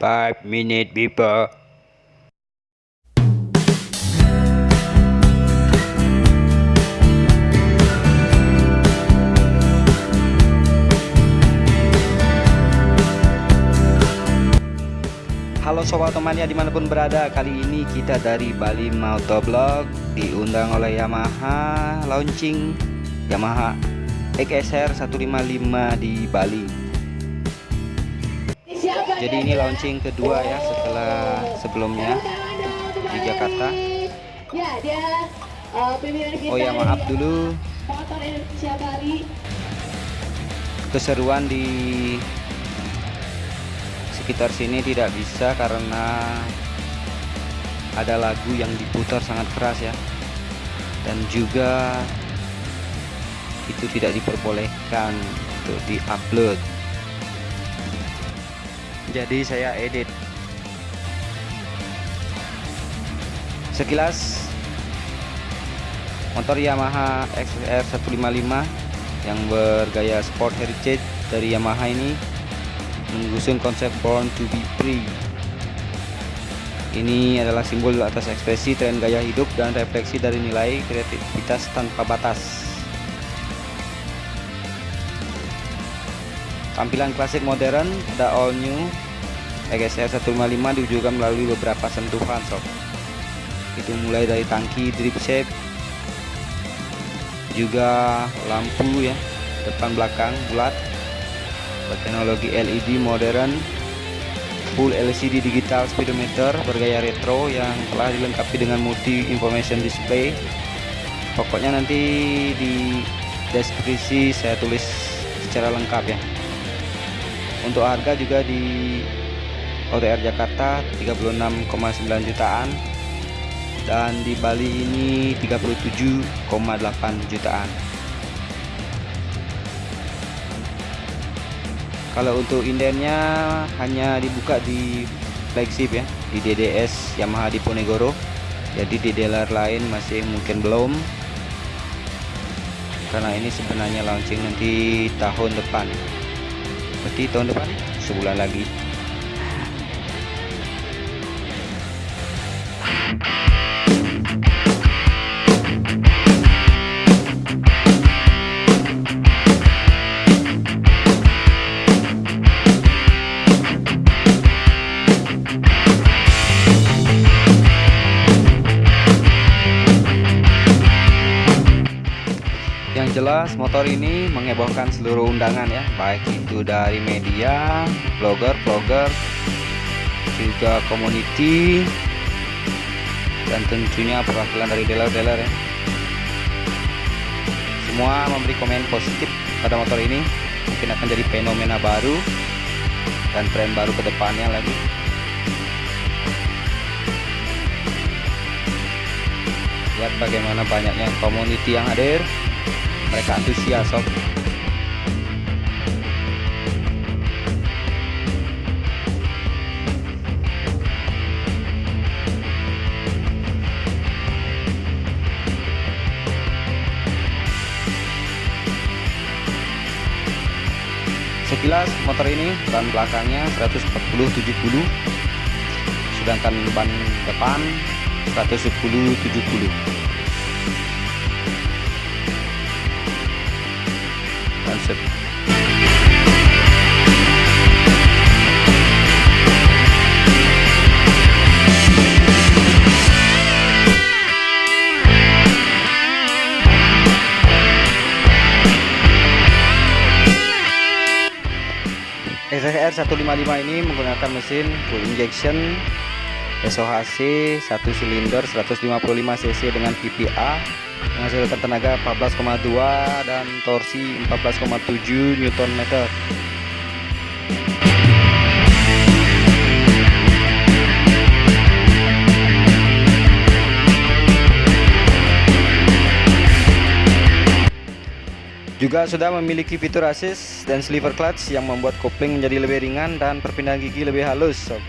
5 minutes before. Halo sobat temannya di mana pun berada Kali ini kita dari Bali Motovlog Diundang oleh Yamaha Launching Yamaha XSR 155 di Bali Jadi ini launching kedua ya setelah sebelumnya di Jakarta. Oh ya maaf dulu. Keseruan di sekitar sini tidak bisa karena ada lagu yang diputar sangat keras ya. Dan juga itu tidak diperbolehkan untuk diupload jadi saya edit. Sekilas motor Yamaha XR 155 yang bergaya sport heritage dari Yamaha ini mengusung konsep born to be free. Ini adalah simbol atas ekspresi tren gaya hidup dan refleksi dari nilai kreativitas tanpa batas tampilan klasik modern pada all new. XR 155 diwujudkan melalui beberapa sentuhan sob. Itu mulai dari tangki drip shape juga lampu ya. Depan belakang bulat. Berteknologi LED modern full LCD digital speedometer bergaya retro yang telah dilengkapi dengan multi information display. Pokoknya nanti di deskripsi saya tulis secara lengkap ya untuk harga juga di OTR Jakarta 36,9 jutaan. Dan di Bali ini 37,8 jutaan. Kalau untuk indennya hanya dibuka di flagship ya di DDS Yamaha Diponegoro jadi di dealer lain masih mungkin belum. Karena ini sebenarnya launching nanti tahun depan berarti tahun depan sebulan lagi. jelas motor ini mengebohkan seluruh undangan ya baik itu dari media blogger vlogger juga community dan tentunya perwakilan dari dealer-dealer ya. Semua memberi komen positif pada motor ini mungkin akan jadi fenomena baru dan tren baru ke depannya lagi. Lihat bagaimana banyaknya community yang hadir mereka antusias sob. Sekilas motor ini ban belakangnya 140 70 sedangkan ban depan 110 konsep. SSR 155 ini menggunakan mesin full injection SOHC 1 silinder 155 cc dengan PPA menghasilkan tenaga 14,2 dan torsi 14,7 Newton meter juga sudah memiliki fitur assist dan sliver clutch yang membuat kopling menjadi lebih ringan dan perpindahan gigi lebih halus sob.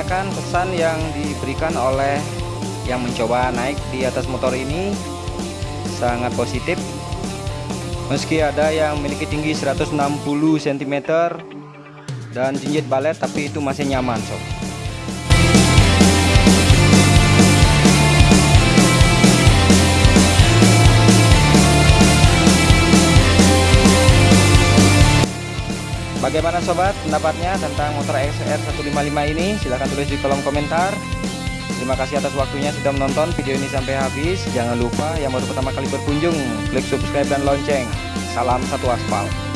menanyakan pesan yang diberikan oleh yang mencoba naik di atas motor ini sangat positif. Meski ada yang memiliki tinggi 160 cm dan jinjit balet tapi itu masih nyaman sob. Bagaimana sobat pendapatnya tentang motor XR 155 ini? Silahkan tulis di kolom komentar. Terima kasih atas waktunya sudah menonton video ini sampai habis. Jangan lupa yang baru pertama kali berkunjung, klik subscribe dan lonceng. Salam satu aspal.